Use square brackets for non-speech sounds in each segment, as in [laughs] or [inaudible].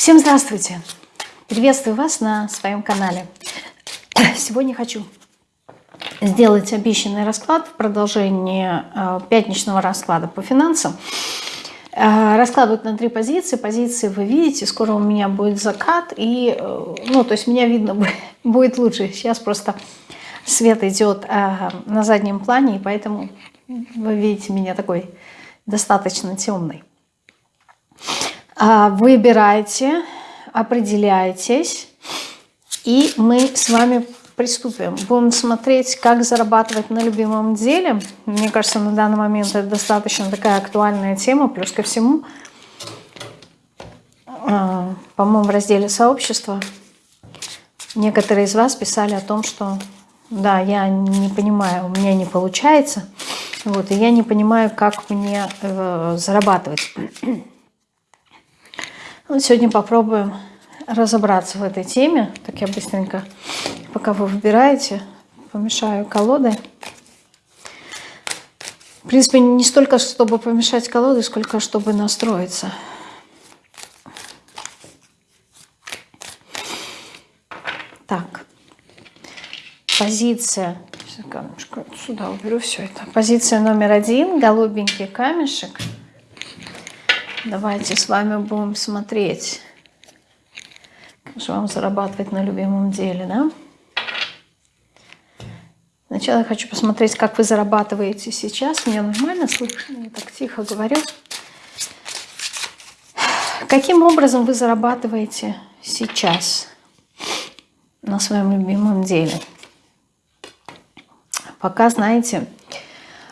Всем здравствуйте! Приветствую вас на своем канале. Сегодня хочу сделать обещанный расклад в продолжении э, пятничного расклада по финансам. Э, расклад будет на три позиции. Позиции вы видите, скоро у меня будет закат. И, э, ну, то есть меня видно [laughs] будет лучше. Сейчас просто свет идет на заднем плане, и поэтому вы видите меня такой достаточно темный. А, выбирайте, определяйтесь, и мы с вами приступим. Будем смотреть, как зарабатывать на любимом деле. Мне кажется, на данный момент это достаточно такая актуальная тема. Плюс ко всему, а, по-моему, в разделе сообщества некоторые из вас писали о том, что да, я не понимаю, у меня не получается. Вот, и я не понимаю, как мне э, зарабатывать. Вот сегодня попробуем разобраться в этой теме. Так я быстренько, пока вы выбираете, помешаю колодой. В принципе, не столько, чтобы помешать колоды, сколько чтобы настроиться. Так. Позиция. Сюда уберу все это. Позиция номер один. Голубенький камешек. Давайте с вами будем смотреть, как вам зарабатывать на любимом деле, да? Сначала я хочу посмотреть, как вы зарабатываете сейчас. Меня нормально слышно? Я так тихо говорю. Каким образом вы зарабатываете сейчас на своем любимом деле? Пока, знаете,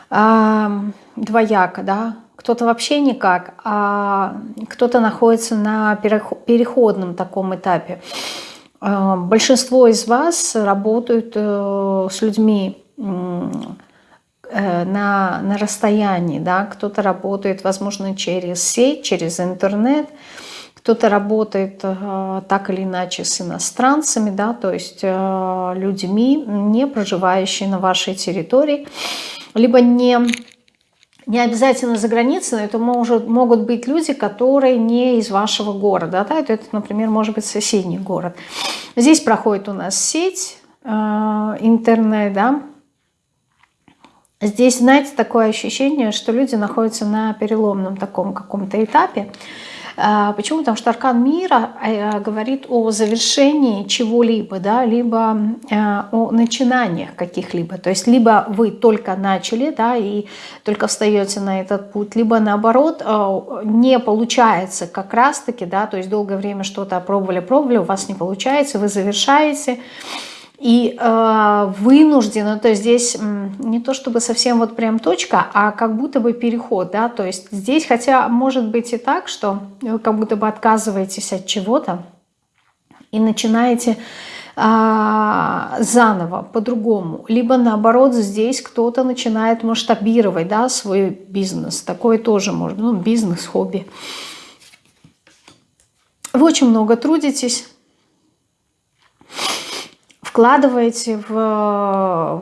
двояко, да, кто-то вообще никак, а кто-то находится на переходном таком этапе. А, большинство из вас работают э, с людьми э, на, на расстоянии, да, кто-то работает, возможно, через сеть, через интернет, кто-то работает э, так или иначе с иностранцами, да, то есть людьми, не проживающими на вашей территории, либо не не обязательно за границей, но это может, могут быть люди, которые не из вашего города. Да? Это, например, может быть соседний город. Здесь проходит у нас сеть, э, интернет, да. Здесь, знаете, такое ощущение, что люди находятся на переломном таком каком-то этапе. А, почему? Потому что аркан мира э, говорит о завершении чего-либо, да, либо э, о начинаниях каких-либо. То есть либо вы только начали да, и только встаете на этот путь, либо наоборот э, не получается как раз-таки, да, то есть долгое время что-то пробовали, пробовали, у вас не получается, вы завершаете, и э, вынуждена, то есть здесь не то чтобы совсем вот прям точка, а как будто бы переход, да, то есть здесь, хотя может быть и так, что вы как будто бы отказываетесь от чего-то и начинаете э, заново, по-другому, либо наоборот здесь кто-то начинает масштабировать, да, свой бизнес, такое тоже можно, ну, бизнес, хобби. Вы очень много трудитесь, вкладываете в,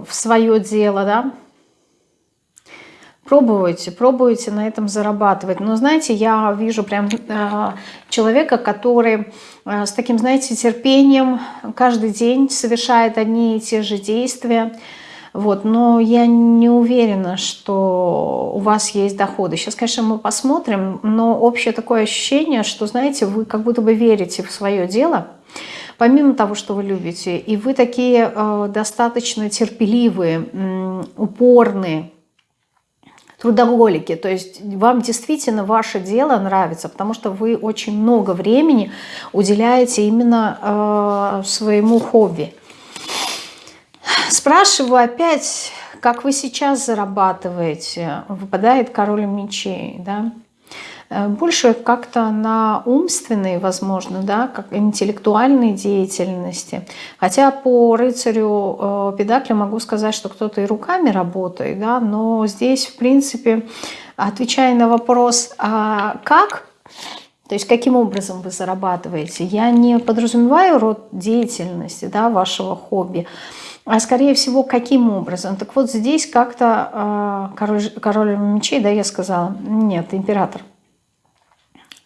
в свое дело, да, пробуйте, пробуйте на этом зарабатывать. Но знаете, я вижу прям э, человека, который э, с таким, знаете, терпением каждый день совершает одни и те же действия, вот, но я не уверена, что у вас есть доходы. Сейчас, конечно, мы посмотрим, но общее такое ощущение, что, знаете, вы как будто бы верите в свое дело, помимо того, что вы любите, и вы такие э, достаточно терпеливые, упорные, трудоголики, то есть вам действительно ваше дело нравится, потому что вы очень много времени уделяете именно э, своему хобби. Спрашиваю опять, как вы сейчас зарабатываете, выпадает король мечей, да? Э, больше как-то на умственной, возможно, да, как интеллектуальной деятельности. Хотя по рыцарю э, Педакля могу сказать, что кто-то и руками работает, да, но здесь, в принципе, отвечая на вопрос, а как, то есть каким образом вы зарабатываете, я не подразумеваю род деятельности, да, вашего хобби, а скорее всего, каким образом? Так вот здесь как-то э, король, король мечей, да, я сказала, нет, император –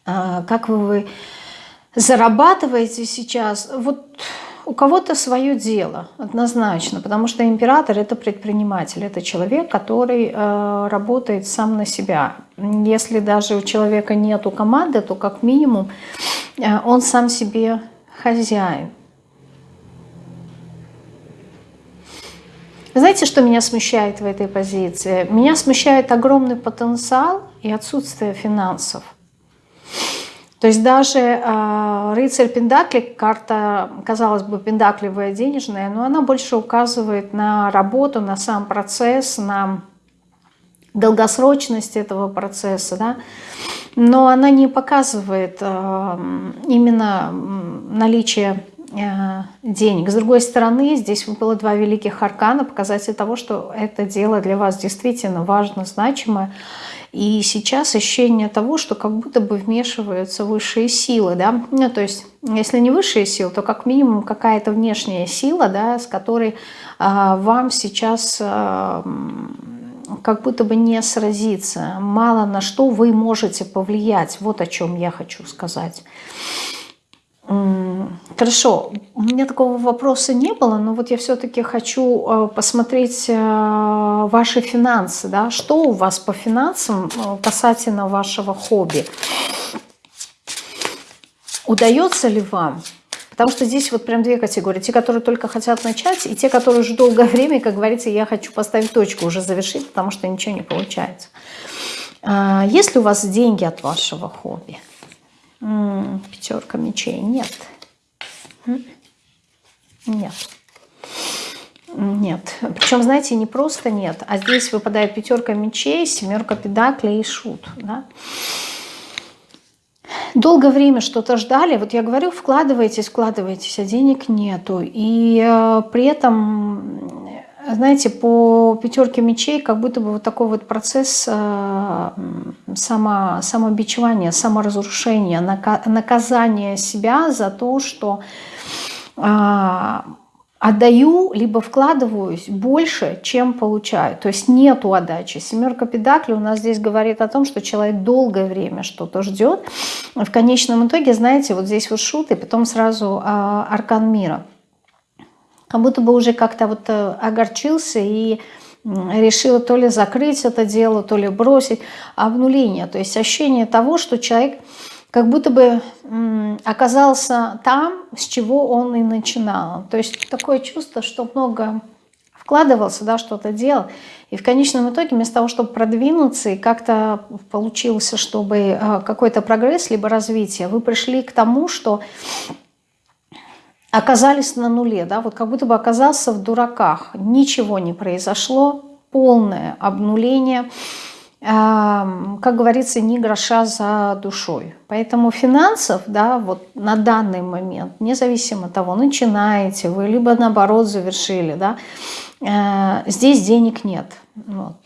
как вы зарабатываете сейчас, вот у кого-то свое дело, однозначно, потому что император – это предприниматель, это человек, который э, работает сам на себя. Если даже у человека нету команды, то как минимум э, он сам себе хозяин. Знаете, что меня смущает в этой позиции? Меня смущает огромный потенциал и отсутствие финансов. То есть даже э, рыцарь Пендакли, карта, казалось бы, пендакливая денежная, но она больше указывает на работу, на сам процесс, на долгосрочность этого процесса, да? но она не показывает э, именно наличие э, денег. С другой стороны, здесь было два великих аркана, показатель того, что это дело для вас действительно важно, значимое, и сейчас ощущение того, что как будто бы вмешиваются высшие силы, да, ну, то есть, если не высшие силы, то как минимум какая-то внешняя сила, да, с которой а, вам сейчас а, как будто бы не сразиться, мало на что вы можете повлиять, вот о чем я хочу сказать. Хорошо, у меня такого вопроса не было, но вот я все-таки хочу э, посмотреть э, ваши финансы, да, что у вас по финансам э, касательно вашего хобби. Удается ли вам? Потому что здесь вот прям две категории. Те, которые только хотят начать, и те, которые уже долгое [laughs] время, как говорится, я хочу поставить точку, уже завершить, потому что ничего не получается. А, есть ли у вас деньги от вашего хобби? Пятерка мечей. Нет. Нет. Нет. Причем, знаете, не просто нет, а здесь выпадает пятерка мечей, семерка педаклей и шут. Да? Долгое время что-то ждали. Вот я говорю, вкладывайтесь, вкладывайтесь, а денег нету. И э, при этом знаете, по пятерке мечей как будто бы вот такой вот процесс э, само, самобичевания, саморазрушения, наказания себя за то, что э, отдаю, либо вкладываюсь больше, чем получаю. То есть нету отдачи. Семерка педакли у нас здесь говорит о том, что человек долгое время что-то ждет. В конечном итоге, знаете, вот здесь вот шут, и потом сразу э, аркан мира – как будто бы уже как-то вот э, огорчился и решил то ли закрыть это дело, то ли бросить. Обнуление, то есть ощущение того, что человек как будто бы оказался там, с чего он и начинал. То есть такое чувство, что много вкладывался, да, что-то делал, и в конечном итоге вместо того, чтобы продвинуться и как-то получился, чтобы э, какой-то прогресс либо развитие, вы пришли к тому, что оказались на нуле, да, вот как будто бы оказался в дураках, ничего не произошло, полное обнуление, как говорится, ни гроша за душой. Поэтому финансов, да, вот на данный момент, независимо от того, начинаете вы, либо наоборот завершили, да, э, здесь денег нет. Вот.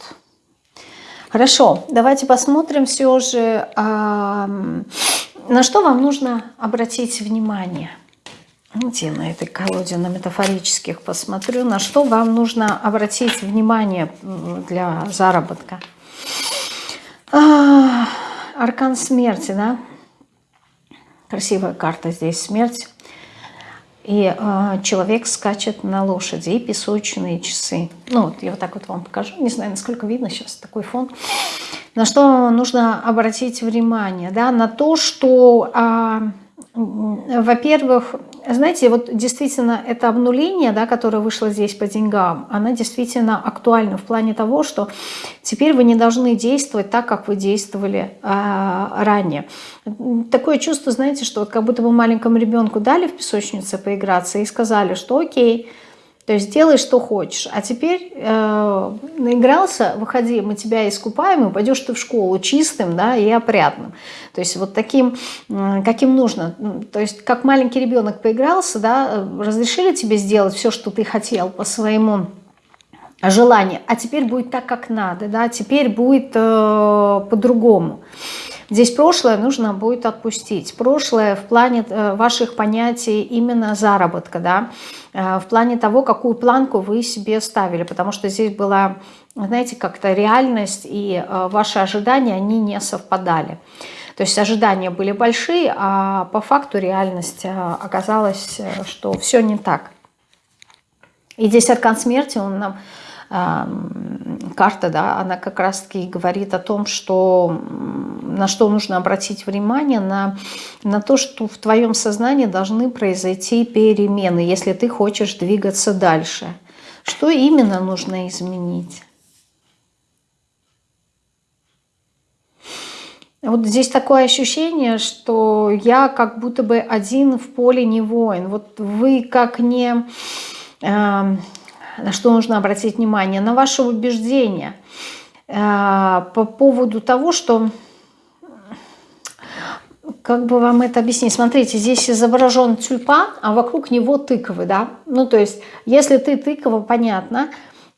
Хорошо, давайте посмотрим все же, на что вам нужно обратить внимание – Давайте на этой колоде на метафорических посмотрю, на что вам нужно обратить внимание для заработка. А, аркан смерти, да? Красивая карта здесь, смерть. И э, человек скачет на лошади, и песочные часы. Ну, вот я вот так вот вам покажу. Не знаю, насколько видно сейчас такой фон. На что нужно обратить внимание? Да? На то, что, э, во-первых, знаете, вот действительно это обнуление, да, которое вышло здесь по деньгам, она действительно актуальна в плане того, что теперь вы не должны действовать так, как вы действовали а, ранее. Такое чувство, знаете, что вот как будто бы маленькому ребенку дали в песочнице поиграться и сказали, что окей, то есть делай, что хочешь. А теперь э, наигрался, выходи, мы тебя искупаем, и пойдешь ты в школу чистым да, и опрятным. То есть вот таким, э, каким нужно. То есть как маленький ребенок поигрался, да, разрешили тебе сделать все, что ты хотел по своему желанию, а теперь будет так, как надо, да, теперь будет э, по-другому. Здесь прошлое нужно будет отпустить. Прошлое в плане э, ваших понятий именно заработка, да, э, в плане того, какую планку вы себе ставили, потому что здесь была, знаете, как-то реальность и э, ваши ожидания, они не совпадали. То есть ожидания были большие, а по факту реальность оказалась, что все не так. И здесь аркан смерти, он нам карта, да, она как раз-таки говорит о том, что на что нужно обратить внимание, на, на то, что в твоем сознании должны произойти перемены, если ты хочешь двигаться дальше. Что именно нужно изменить? Вот здесь такое ощущение, что я как будто бы один в поле не воин. Вот вы как не... На что нужно обратить внимание? На ваше убеждение э, по поводу того, что... Как бы вам это объяснить? Смотрите, здесь изображен тюльпан, а вокруг него тыквы, да? Ну, то есть, если ты тыква, понятно,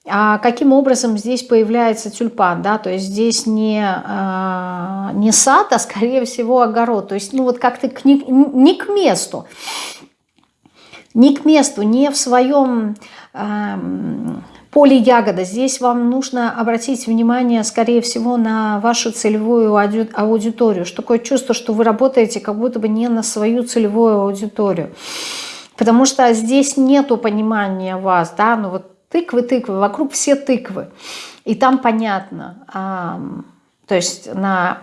а каким образом здесь появляется тюльпан, да, то есть здесь не, э, не сад, а скорее всего огород, то есть, ну, вот как-то не, не к месту, не к месту, не в своем поле ягода. Здесь вам нужно обратить внимание, скорее всего, на вашу целевую аудиторию. Что такое чувство, что вы работаете как будто бы не на свою целевую аудиторию. Потому что здесь нету понимания вас, да, ну вот тыквы, тыквы, вокруг все тыквы. И там понятно, а, то есть на,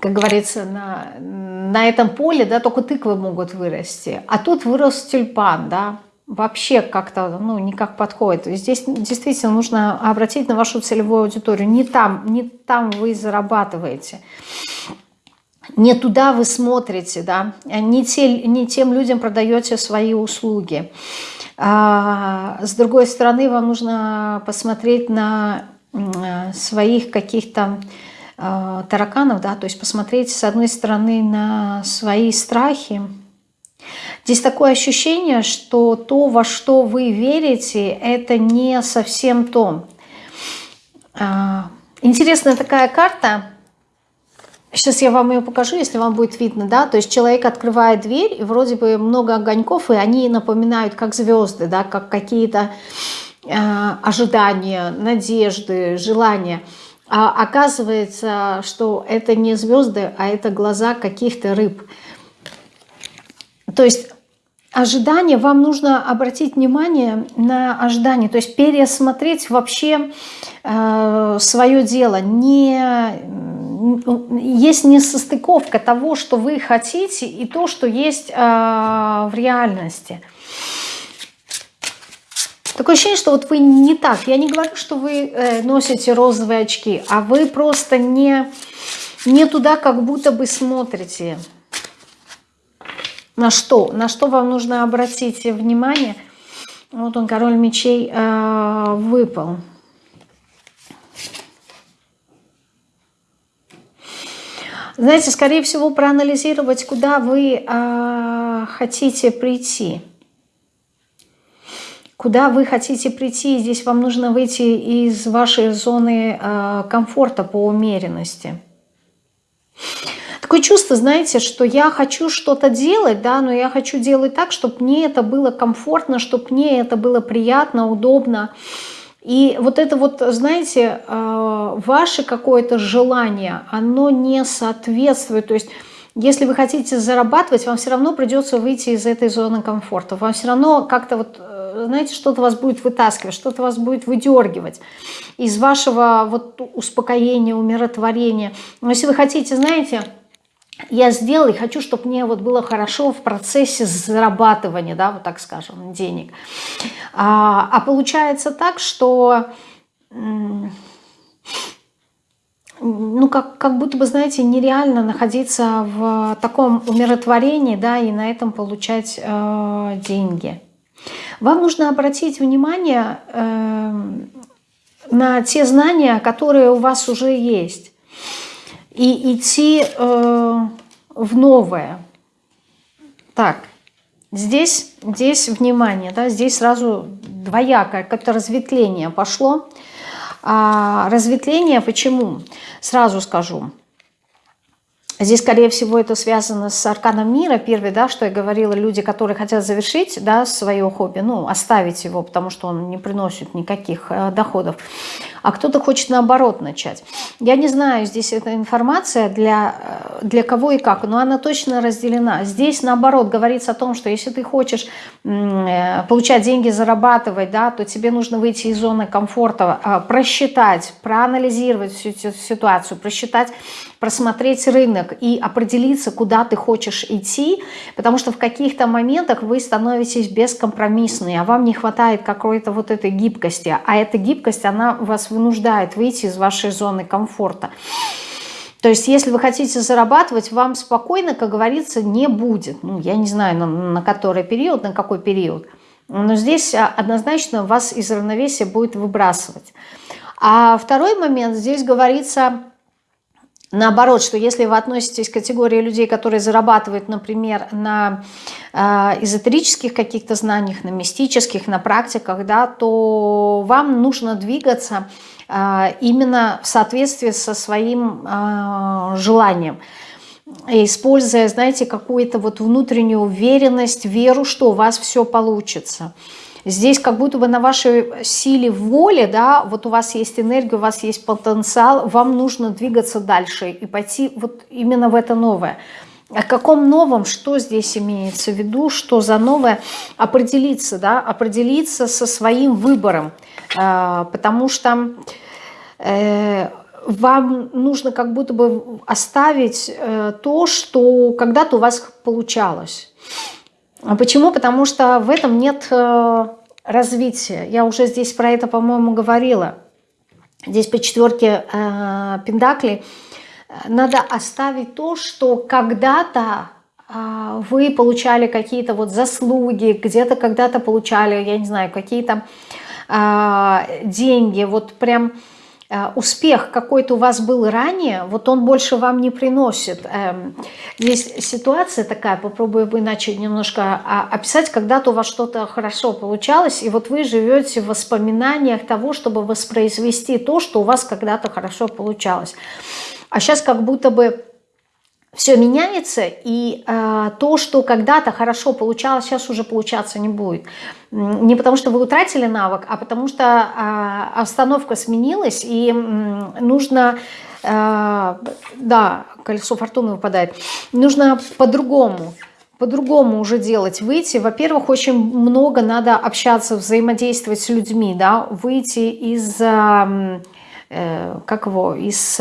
как говорится, на, на этом поле, да, только тыквы могут вырасти. А тут вырос тюльпан, да, вообще как-то, ну, никак подходит. Здесь действительно нужно обратить на вашу целевую аудиторию. Не там, не там вы зарабатываете не туда вы смотрите, да, не, те, не тем людям продаете свои услуги. А, с другой стороны, вам нужно посмотреть на своих каких-то а, тараканов, да, то есть посмотреть с одной стороны на свои страхи. Здесь такое ощущение, что то, во что вы верите, это не совсем то. А, интересная такая карта – Сейчас я вам ее покажу, если вам будет видно, да, то есть человек открывает дверь, и вроде бы много огоньков, и они напоминают как звезды, да, как какие-то э, ожидания, надежды, желания. А оказывается, что это не звезды, а это глаза каких-то рыб. То есть ожидание, вам нужно обратить внимание на ожидание, то есть пересмотреть вообще э, свое дело, не есть несостыковка того, что вы хотите, и то, что есть э, в реальности. Такое ощущение, что вот вы не так. Я не говорю, что вы э, носите розовые очки, а вы просто не, не туда как будто бы смотрите. На что? На что вам нужно обратить внимание? Вот он, король мечей, э, выпал. Знаете, скорее всего, проанализировать, куда вы э, хотите прийти. Куда вы хотите прийти, здесь вам нужно выйти из вашей зоны э, комфорта по умеренности. Такое чувство, знаете, что я хочу что-то делать, да, но я хочу делать так, чтобы мне это было комфортно, чтобы мне это было приятно, удобно. И вот это вот, знаете, э, ваше какое-то желание, оно не соответствует. То есть, если вы хотите зарабатывать, вам все равно придется выйти из этой зоны комфорта. Вам все равно как-то вот, э, знаете, что-то вас будет вытаскивать, что-то вас будет выдергивать из вашего вот успокоения, умиротворения. Но если вы хотите, знаете я сделал и хочу, чтобы мне вот было хорошо в процессе зарабатывания, да, вот так скажем, денег. А, а получается так, что ну, как, как будто бы, знаете, нереально находиться в таком умиротворении, да, и на этом получать э, деньги. Вам нужно обратить внимание э, на те знания, которые у вас уже есть и идти э, в новое. Так, здесь, здесь внимание, да, здесь сразу двоякое, как-то разветвление пошло. А разветвление почему? Сразу скажу. Здесь, скорее всего, это связано с арканом мира. Первый, да, что я говорила, люди, которые хотят завершить да, свое хобби, ну, оставить его, потому что он не приносит никаких э, доходов. А кто-то хочет наоборот начать. Я не знаю, здесь эта информация для, э, для кого и как, но она точно разделена. Здесь наоборот говорится о том, что если ты хочешь э, получать деньги, зарабатывать, да, то тебе нужно выйти из зоны комфорта, а, просчитать, проанализировать всю ситуацию, просчитать просмотреть рынок и определиться, куда ты хочешь идти, потому что в каких-то моментах вы становитесь бескомпромиссны, а вам не хватает какой-то вот этой гибкости, а эта гибкость, она вас вынуждает выйти из вашей зоны комфорта. То есть, если вы хотите зарабатывать, вам спокойно, как говорится, не будет. Ну, я не знаю, на, на который период, на какой период. Но здесь а, однозначно вас из равновесия будет выбрасывать. А второй момент, здесь говорится Наоборот, что если вы относитесь к категории людей, которые зарабатывают, например, на э, эзотерических каких-то знаниях, на мистических, на практиках, да, то вам нужно двигаться э, именно в соответствии со своим э, желанием используя, знаете, какую-то вот внутреннюю уверенность, веру, что у вас все получится. Здесь как будто бы на вашей силе воли, да, вот у вас есть энергия, у вас есть потенциал, вам нужно двигаться дальше и пойти вот именно в это новое. О каком новом, что здесь имеется в виду, что за новое, определиться, да, определиться со своим выбором, э, потому что э, вам нужно как будто бы оставить э, то, что когда-то у вас получалось. А почему? Потому что в этом нет э, развития. Я уже здесь про это, по-моему, говорила. Здесь по четверке э, Пендакли надо оставить то, что когда-то э, вы получали какие-то вот заслуги, где-то когда-то получали, я не знаю, какие-то э, деньги, вот прям Э, успех какой-то у вас был ранее, вот он больше вам не приносит. Эм, здесь ситуация такая, попробую иначе немножко а, описать, когда-то у вас что-то хорошо получалось, и вот вы живете в воспоминаниях того, чтобы воспроизвести то, что у вас когда-то хорошо получалось. А сейчас как будто бы все меняется, и э, то, что когда-то хорошо получалось, сейчас уже получаться не будет. Не потому что вы утратили навык, а потому что э, обстановка сменилась, и э, нужно, э, да, колесо фортуны выпадает, нужно по-другому по-другому уже делать, выйти. Во-первых, очень много надо общаться, взаимодействовать с людьми, да, выйти из, э, как его, из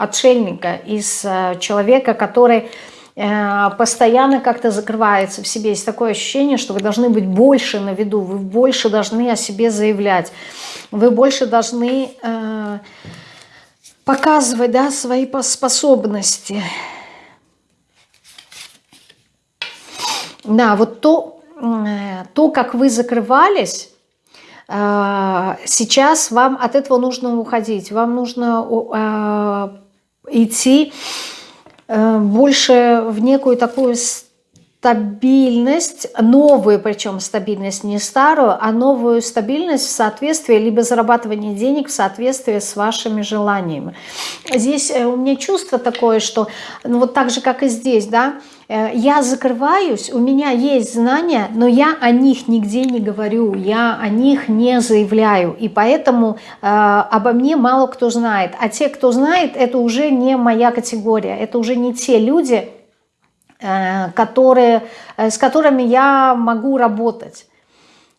отшельника, из э, человека, который э, постоянно как-то закрывается в себе. Есть такое ощущение, что вы должны быть больше на виду, вы больше должны о себе заявлять, вы больше должны э, показывать да, свои способности. Да, вот то, то, как вы закрывались, сейчас вам от этого нужно уходить. Вам нужно идти э, больше в некую такую стабильность, новую причем стабильность, не старую, а новую стабильность в соответствии, либо зарабатывание денег в соответствии с вашими желаниями. Здесь э, у меня чувство такое, что ну, вот так же, как и здесь, да, Э, я закрываюсь, у меня есть знания, но я о них нигде не говорю, я о них не заявляю, и поэтому э, обо мне мало кто знает. А те, кто знает, это уже не моя категория, это уже не те люди, которые, э, с которыми я могу работать.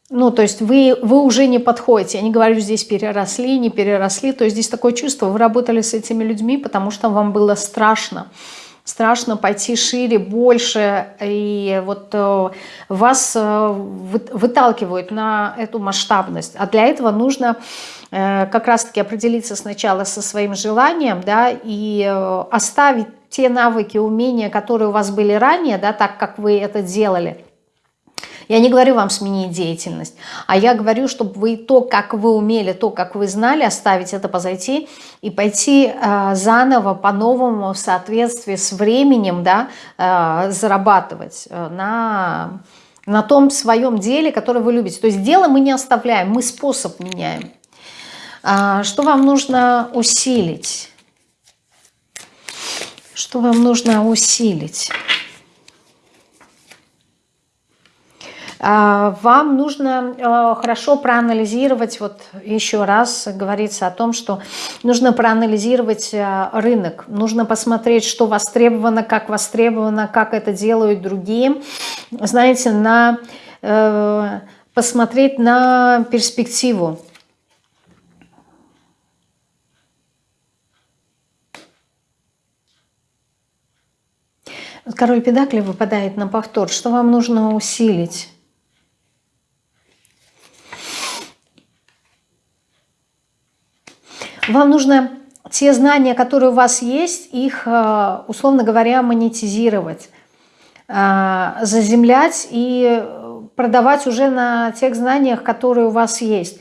Ну, то есть вы, вы уже не подходите. Я не говорю, здесь переросли, не переросли. То есть здесь такое чувство, вы работали с этими людьми, потому что вам было страшно страшно пойти шире, больше, и вот э, вас э, выталкивают на эту масштабность. А для этого нужно э, как раз-таки определиться сначала со своим желанием, да, и оставить те навыки, умения, которые у вас были ранее, да, так как вы это делали – я не говорю вам сменить деятельность, а я говорю, чтобы вы то, как вы умели, то, как вы знали, оставить это позайти и пойти э, заново, по-новому, в соответствии с временем, да, э, зарабатывать э, на, на том своем деле, которое вы любите. То есть дело мы не оставляем, мы способ меняем. А, что вам нужно усилить? Что вам нужно усилить? А, вам нужно э, хорошо проанализировать, вот еще раз говорится о том, что нужно проанализировать э, рынок, нужно посмотреть, что востребовано, как востребовано, как это делают другие. Знаете, на, э, посмотреть на перспективу. Король Педакли выпадает на повтор. Что вам нужно усилить? Вам нужно те знания, которые у вас есть, их, э, условно говоря, монетизировать, э, заземлять и продавать уже на тех знаниях, которые у вас есть.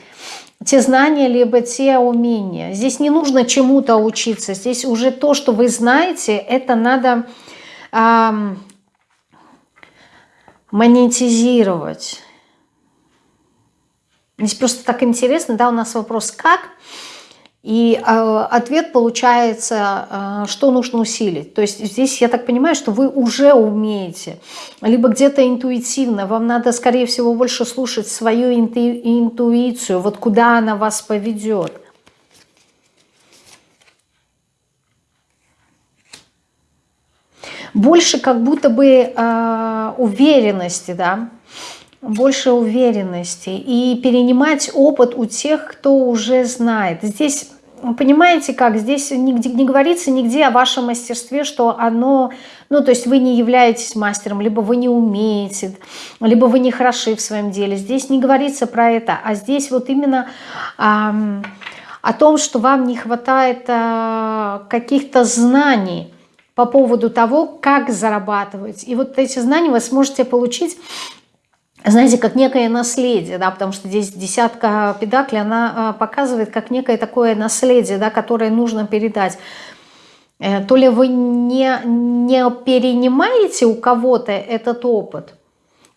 Те знания, либо те умения. Здесь не нужно чему-то учиться. Здесь уже то, что вы знаете, это надо эм, монетизировать. Здесь просто так интересно, да, у нас вопрос «как?», и э, ответ получается, э, что нужно усилить. То есть здесь я так понимаю, что вы уже умеете, либо где-то интуитивно, вам надо, скорее всего, больше слушать свою инту, интуицию, вот куда она вас поведет. Больше как будто бы э, уверенности, да, больше уверенности и перенимать опыт у тех, кто уже знает. Здесь, понимаете как, здесь нигде, не говорится нигде о вашем мастерстве, что оно, ну то есть вы не являетесь мастером, либо вы не умеете, либо вы не хороши в своем деле. Здесь не говорится про это, а здесь вот именно... Эм, о том, что вам не хватает э, каких-то знаний по поводу того, как зарабатывать. И вот эти знания вы сможете получить знаете, как некое наследие, да, потому что здесь десятка педакли, она а, показывает как некое такое наследие, да, которое нужно передать. Э, то ли вы не, не перенимаете у кого-то этот опыт,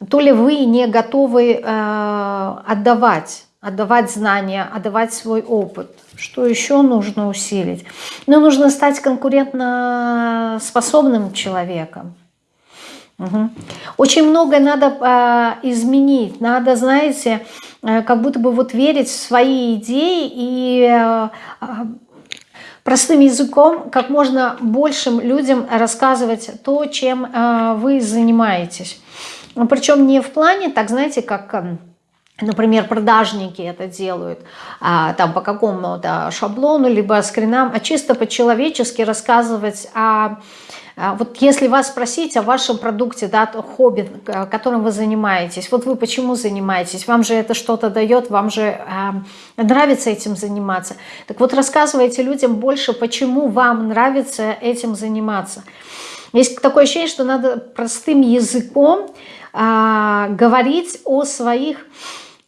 то ли вы не готовы э, отдавать, отдавать знания, отдавать свой опыт. Что еще нужно усилить? Ну, нужно стать конкурентно способным человеком. Угу. Очень много надо э, изменить, надо, знаете, э, как будто бы вот верить в свои идеи и э, простым языком как можно большим людям рассказывать то, чем э, вы занимаетесь. Причем не в плане, так знаете, как... Э, например, продажники это делают, а, там по какому-то шаблону, либо скринам, а чисто по-человечески рассказывать о а вот если вас спросить о вашем продукте, да, хобби, которым вы занимаетесь, вот вы почему занимаетесь, вам же это что-то дает, вам же э, нравится этим заниматься. Так вот рассказывайте людям больше, почему вам нравится этим заниматься. Есть такое ощущение, что надо простым языком э, говорить о своих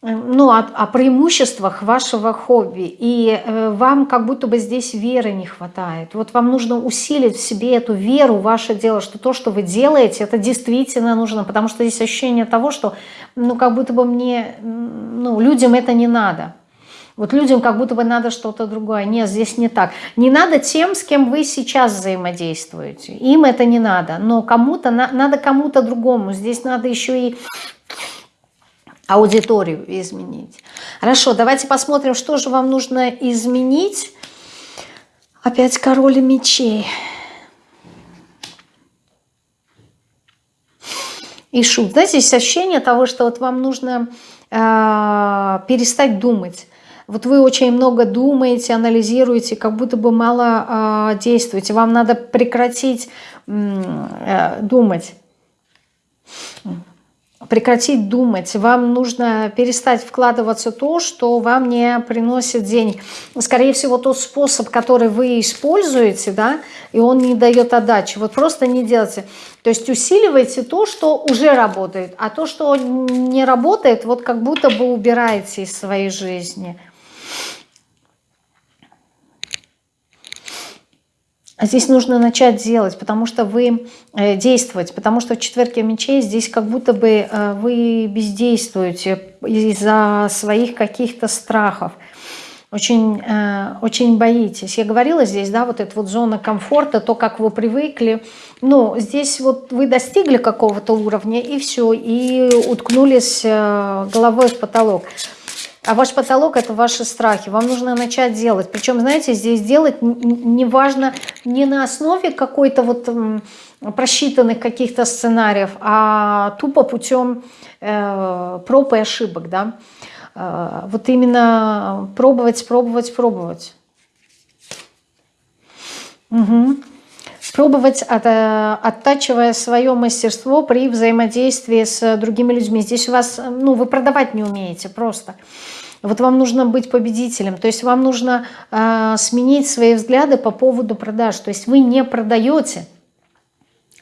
ну, о, о преимуществах вашего хобби, и э, вам как будто бы здесь веры не хватает. Вот вам нужно усилить в себе эту веру ваше дело, что то, что вы делаете, это действительно нужно, потому что здесь ощущение того, что, ну, как будто бы мне, ну, людям это не надо. Вот людям как будто бы надо что-то другое. Нет, здесь не так. Не надо тем, с кем вы сейчас взаимодействуете. Им это не надо. Но кому-то надо кому-то другому. Здесь надо еще и аудиторию изменить. Хорошо, давайте посмотрим, что же вам нужно изменить. Опять король мечей. И шут. Знаете, есть ощущение того, что вот вам нужно э, перестать думать. Вот вы очень много думаете, анализируете, как будто бы мало э, действуете. Вам надо прекратить э, думать прекратить думать, вам нужно перестать вкладываться то, что вам не приносит денег. Скорее всего, тот способ, который вы используете, да, и он не дает отдачи. Вот просто не делайте. То есть усиливайте то, что уже работает, а то, что не работает, вот как будто бы убираете из своей жизни. А здесь нужно начать делать, потому что вы э, действовать, потому что в четверке мечей здесь как будто бы э, вы бездействуете из-за своих каких-то страхов. очень, э, очень боитесь. Я говорила здесь, да, вот эта вот зона комфорта, то, как вы привыкли. Ну, здесь вот вы достигли какого-то уровня, и все, и уткнулись головой в потолок. А ваш потолок – это ваши страхи. Вам нужно начать делать. Причем, знаете, здесь делать неважно не на основе какой-то вот просчитанных каких-то сценариев, а тупо путем э, проб и ошибок, да. Э, вот именно пробовать, пробовать, пробовать. Угу. Пробовать, от, э, оттачивая свое мастерство при взаимодействии с другими людьми. Здесь у вас, ну, вы продавать не умеете просто. Вот вам нужно быть победителем, то есть вам нужно э, сменить свои взгляды по поводу продаж. То есть вы не продаете,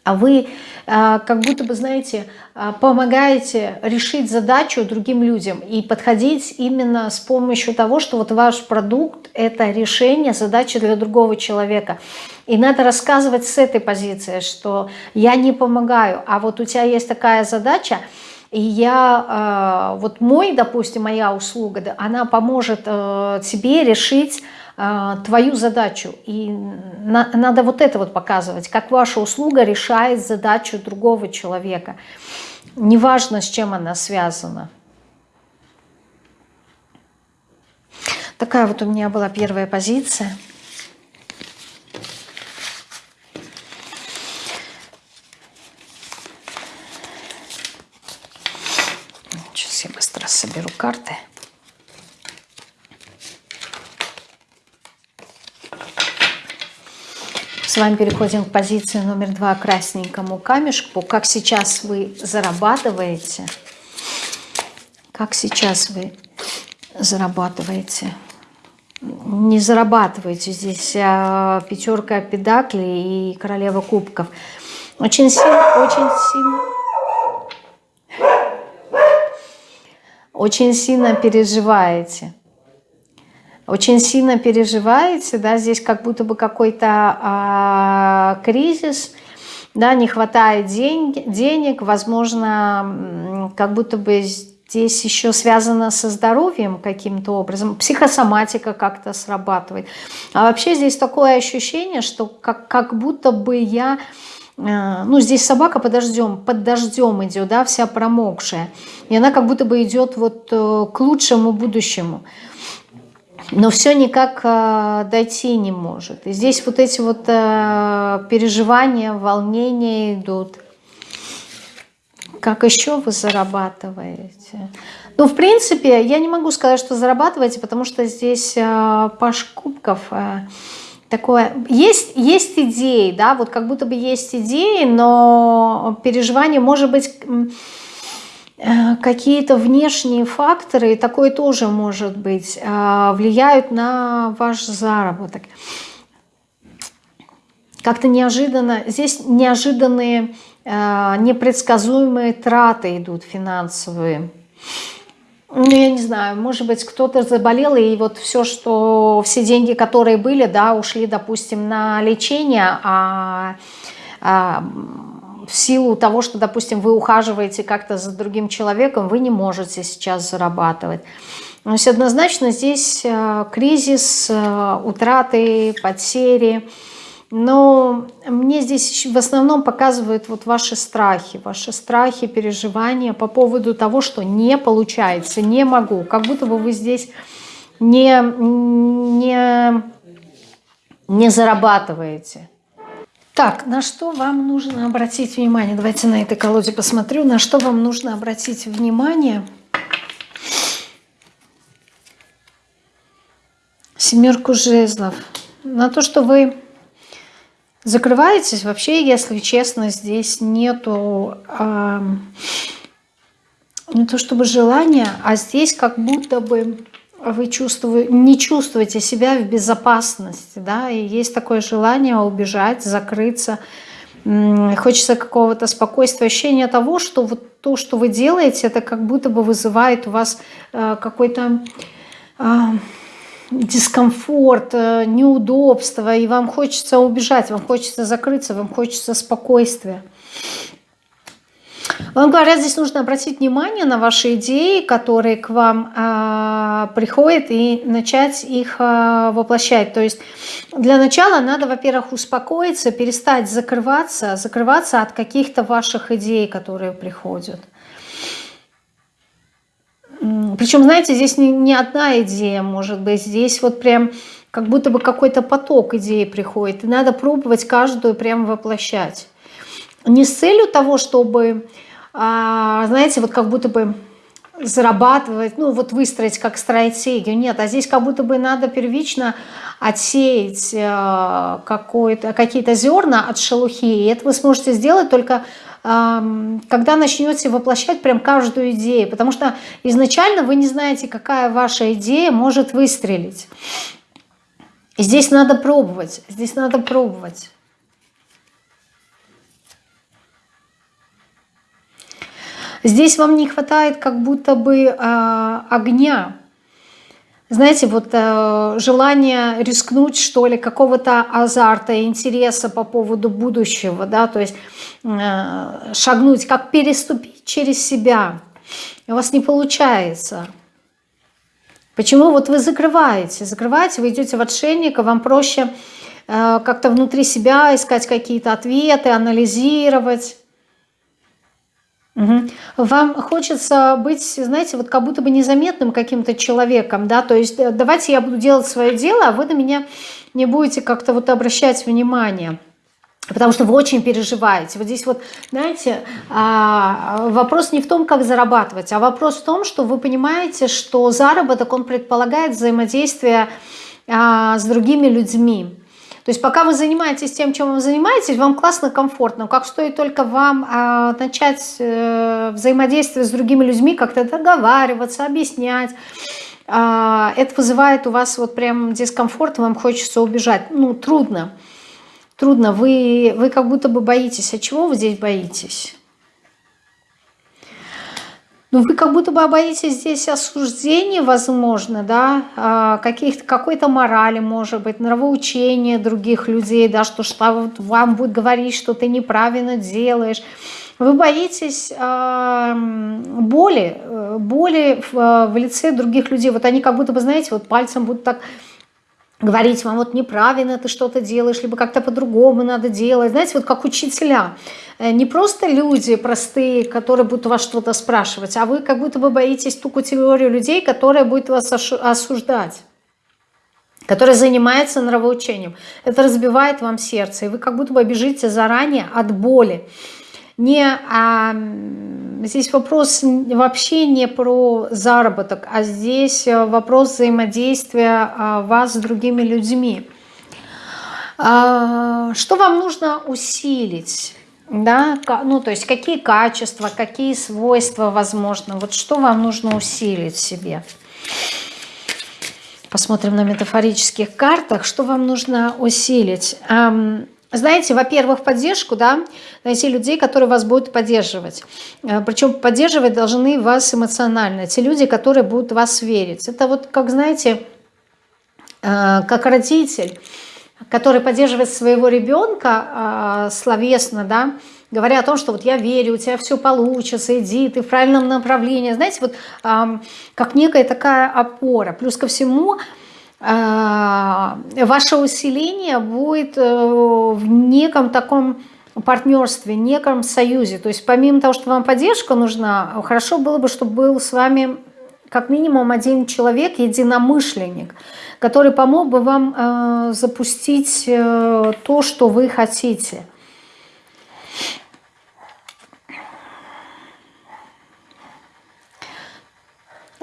а вы а, как будто бы, знаете, а, помогаете решить задачу другим людям и подходить именно с помощью того, что вот ваш продукт – это решение задачи для другого человека. И надо рассказывать с этой позиции, что я не помогаю, а вот у тебя есть такая задача, и я, а, вот мой, допустим, моя услуга, она поможет э, тебе решить а, твою задачу. И на, надо вот это вот показывать, как ваша услуга решает задачу другого человека. Неважно, с чем она связана. Такая вот у меня была первая позиция. Сейчас я быстро соберу карты. С вами переходим к позиции номер два, красненькому камешку. Как сейчас вы зарабатываете? Как сейчас вы зарабатываете? Не зарабатываете. Здесь а, пятерка педаклей и королева кубков. Очень сильно, очень сильно... Очень сильно переживаете очень сильно переживаете, да, здесь как будто бы какой-то а, кризис, да, не хватает день, денег, возможно, как будто бы здесь еще связано со здоровьем каким-то образом, психосоматика как-то срабатывает. А вообще здесь такое ощущение, что как, как будто бы я ну, здесь собака под дождем, под дождем идет, да, вся промокшая. И она как будто бы идет вот э, к лучшему будущему но все никак э, дойти не может. И здесь вот эти вот э, переживания, волнения идут. Как еще вы зарабатываете? Ну, в принципе, я не могу сказать, что зарабатываете, потому что здесь э, паш кубков э, такое... Есть, есть идеи, да, вот как будто бы есть идеи, но переживания, может быть Э, какие-то внешние факторы, и такое тоже может быть, э, влияют на ваш заработок. Как-то неожиданно, здесь неожиданные, э, непредсказуемые траты идут финансовые. Ну, я не знаю, может быть, кто-то заболел, и вот все, что, все деньги, которые были, да, ушли, допустим, на лечение, а, а в силу того, что, допустим, вы ухаживаете как-то за другим человеком, вы не можете сейчас зарабатывать. То есть однозначно здесь э, кризис, э, утраты, потери. Но мне здесь в основном показывают вот ваши страхи, ваши страхи, переживания по поводу того, что не получается, не могу. Как будто бы вы здесь не, не, не зарабатываете. Так, на что вам нужно обратить внимание? Давайте на этой колоде посмотрю. На что вам нужно обратить внимание? Семерку жезлов. На то, что вы закрываетесь. Вообще, если честно, здесь нету... Э, не то чтобы желания, а здесь как будто бы вы чувствуете, не чувствуете себя в безопасности, да, и есть такое желание убежать, закрыться, хочется какого-то спокойствия, ощущения того, что вот то, что вы делаете, это как будто бы вызывает у вас э, какой-то э, дискомфорт, э, неудобство, и вам хочется убежать, вам хочется закрыться, вам хочется спокойствия. Вам говорят, здесь нужно обратить внимание на ваши идеи, которые к вам э, приходят, и начать их э, воплощать. То есть для начала надо, во-первых, успокоиться, перестать закрываться, закрываться от каких-то ваших идей, которые приходят. Причем, знаете, здесь не, не одна идея может быть, здесь вот прям как будто бы какой-то поток идей приходит, и надо пробовать каждую прям воплощать. Не с целью того, чтобы а, знаете, вот как будто бы зарабатывать, ну вот выстроить как стратегию. Нет, а здесь как будто бы надо первично отсеять э, какие-то зерна от шелухи. И это вы сможете сделать только когда начнете воплощать прям каждую идею. Потому что изначально вы не знаете, какая ваша идея может выстрелить. И здесь надо пробовать, здесь надо пробовать. Здесь вам не хватает как будто бы э, огня. Знаете, вот э, желание рискнуть, что ли, какого-то азарта, интереса по поводу будущего, да, то есть шагнуть, как переступить через себя. У вас не получается. Почему? Вот вы закрываете, закрываете, вы идете в отшельника, вам проще э, как-то внутри себя искать какие-то ответы, анализировать. Угу. Вам хочется быть, знаете, вот как будто бы незаметным каким-то человеком, да, то есть э, давайте я буду делать свое дело, а вы на меня не будете как-то вот обращать внимание. Потому что вы очень переживаете. Вот здесь вот, знаете, а, вопрос не в том, как зарабатывать, а вопрос в том, что вы понимаете, что заработок, он предполагает взаимодействие а, с другими людьми. То есть пока вы занимаетесь тем, чем вы занимаетесь, вам классно, комфортно. Как стоит только вам а, начать э, взаимодействие с другими людьми, как-то договариваться, объяснять, это вызывает у вас вот прям дискомфорт, вам хочется убежать. Ну, трудно. Трудно. Вы, вы как будто бы боитесь. А чего вы здесь боитесь? Ну, вы как будто бы боитесь здесь осуждения, возможно, да, а, какой-то морали, может быть, нравоучения других людей, да, что, что вам будет говорить, что ты неправильно делаешь. Вы боитесь э, боли, боли в, э, в лице других людей. Вот они как будто бы, знаете, вот пальцем будут так говорить вам, вот неправильно ты что-то делаешь, либо как-то по-другому надо делать. Знаете, вот как учителя. Э, не просто люди простые, которые будут вас что-то спрашивать, а вы как будто бы боитесь ту категорию людей, которая будет вас осуждать которая занимается нравоучением. Это разбивает вам сердце, и вы как будто бы бежите заранее от боли не, а, здесь вопрос вообще не про заработок, а здесь э, вопрос взаимодействия а, вас с другими людьми. А, что вам нужно усилить? Да, ну, то есть какие качества, какие свойства возможно, вот что вам нужно усилить себе. Посмотрим на метафорических картах, что вам нужно усилить. Знаете, во-первых, поддержку, да, найти людей, которые вас будут поддерживать. Э, Причем поддерживать должны вас эмоционально. Те люди, которые будут вас верить. Это вот, как знаете, э, как родитель, который поддерживает своего ребенка э, словесно, да, говоря о том, что вот я верю, у тебя все получится, иди, ты в правильном направлении. Знаете, вот как некая такая опора. Плюс ко всему, а, ваше усиление будет э, в неком таком партнерстве, неком союзе. То есть помимо того, что вам поддержка нужна, хорошо было бы, чтобы был с вами как минимум один человек, единомышленник, который помог бы вам э, запустить э, то, что вы хотите.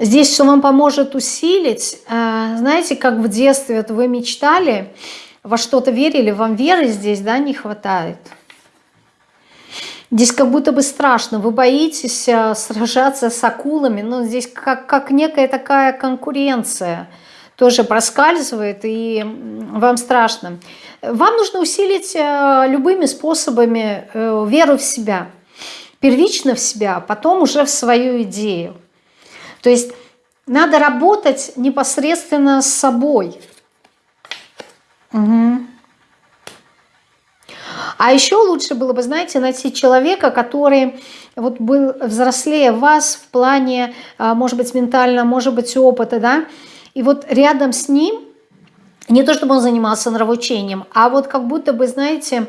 Здесь, что вам поможет усилить, э, знаете, как в детстве вот вы мечтали, во что-то верили, вам веры здесь да, не хватает. Здесь как будто бы страшно, вы боитесь э, сражаться с акулами, но здесь как, как некая такая конкуренция тоже проскальзывает, и вам страшно. Вам нужно усилить э, любыми способами веру в себя, первично в себя, а потом уже в свою идею. То есть надо работать непосредственно с собой. Угу. А еще лучше было бы, знаете, найти человека, который вот был взрослее вас в плане, а, может быть, ментально, может быть, опыта, да, и вот рядом с ним, не то чтобы он занимался нравоучением, а вот как будто бы, знаете,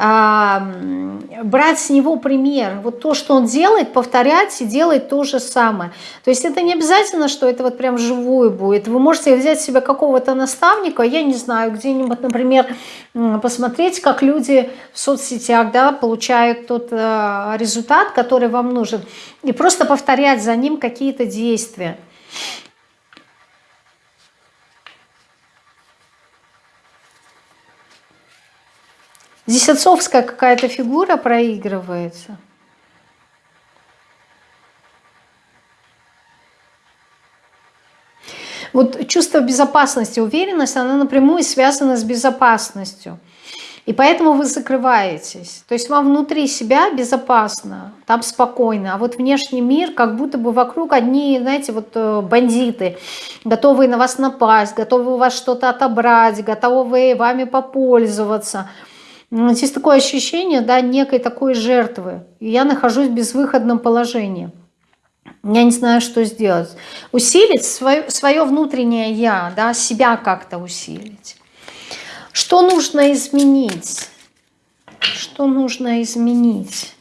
брать с него пример. Вот то, что он делает, повторять и делать то же самое. То есть это не обязательно, что это вот прям живую будет. Вы можете взять себе какого-то наставника, я не знаю, где-нибудь, например, посмотреть, как люди в соцсетях да, получают тот э, результат, который вам нужен, и просто повторять за ним какие-то действия. Здесь отцовская какая-то фигура проигрывается. Вот чувство безопасности, уверенность, она напрямую связана с безопасностью. И поэтому вы закрываетесь. То есть вам внутри себя безопасно, там спокойно. А вот внешний мир, как будто бы вокруг одни, знаете, вот э, бандиты, готовые на вас напасть, готовы у вас что-то отобрать, готовы вами попользоваться – здесь такое ощущение, да, некой такой жертвы. И я нахожусь в безвыходном положении. Я не знаю, что сделать. Усилить свое, свое внутреннее «я», да, себя как-то усилить. Что нужно изменить? Что нужно изменить?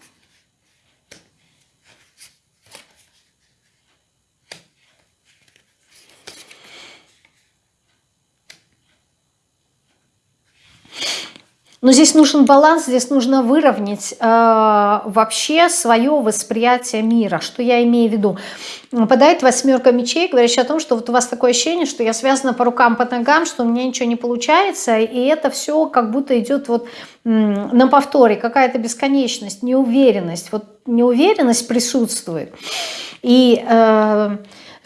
Но здесь нужен баланс, здесь нужно выровнять э, вообще свое восприятие мира. Что я имею в виду? Выпадает восьмерка мечей, говорящая о том, что вот у вас такое ощущение, что я связана по рукам, по ногам, что у меня ничего не получается, и это все как будто идет вот на повторе, какая-то бесконечность, неуверенность. Вот неуверенность присутствует. И... Э,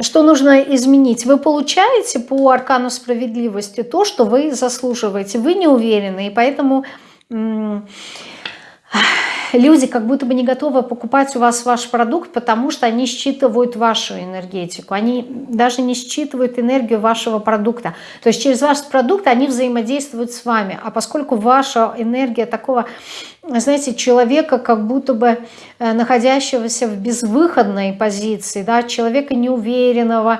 что нужно изменить? Вы получаете по аркану справедливости то, что вы заслуживаете. Вы не уверены, и поэтому люди как будто бы не готовы покупать у вас ваш продукт, потому что они считывают вашу энергетику, они даже не считывают энергию вашего продукта. То есть через ваш продукт они взаимодействуют с вами, а поскольку ваша энергия такого, знаете, человека, как будто бы э, находящегося в безвыходной позиции, да, человека неуверенного,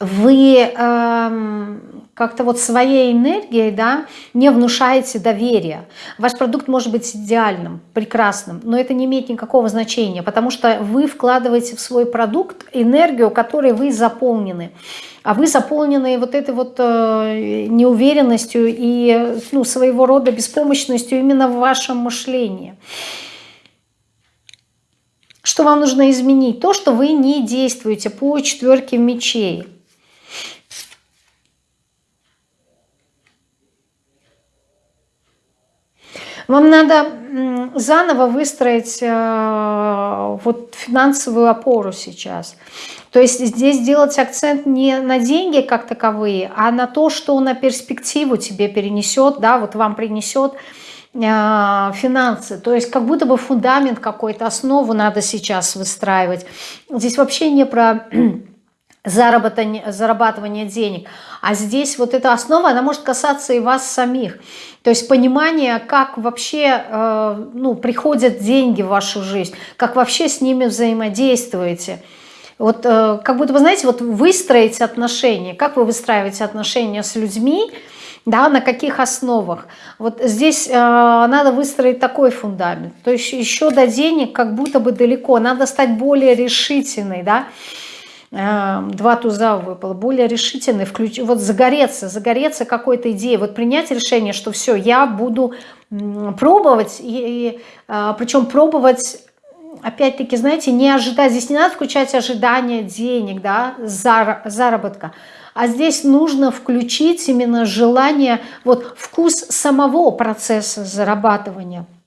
вы э, как-то вот своей энергией да, не внушаете доверия. Ваш продукт может быть идеальным, прекрасным, но это не имеет никакого значения, потому что вы вкладываете в свой продукт энергию, которой вы заполнены. А вы заполнены вот этой вот э, неуверенностью и ну, своего рода беспомощностью именно в вашем мышлении. Что вам нужно изменить? То, что вы не действуете по четверке мечей. Вам надо заново выстроить э, вот финансовую опору сейчас. То есть здесь делать акцент не на деньги как таковые, а на то, что на перспективу тебе перенесет, да, вот вам принесет э, финансы. То есть как будто бы фундамент какой-то, основу надо сейчас выстраивать. Здесь вообще не про [clears throat] зарабатывание денег. А здесь вот эта основа, она может касаться и вас самих. То есть понимание, как вообще э, ну, приходят деньги в вашу жизнь, как вообще с ними взаимодействуете. Вот э, как будто, вы знаете, вот выстроить отношения, как вы выстраиваете отношения с людьми, да, на каких основах. Вот здесь э, надо выстроить такой фундамент. То есть еще до денег как будто бы далеко, надо стать более решительной, да, два туза выпало, более решительный, включ... вот загореться, загореться какой-то идеей, вот принять решение, что все, я буду пробовать, и, и, а, причем пробовать опять-таки, знаете, не ожидать, здесь не надо включать ожидания денег, да, заработка, а здесь нужно включить именно желание, вот вкус самого процесса зарабатывания –